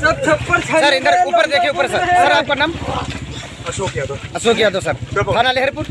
सब छप्पर सर इधर ऊपर देखिए ऊपर सर। सर आपका नाम? अशोक यादव। अशोक यादव सर। थाना लहरपुर।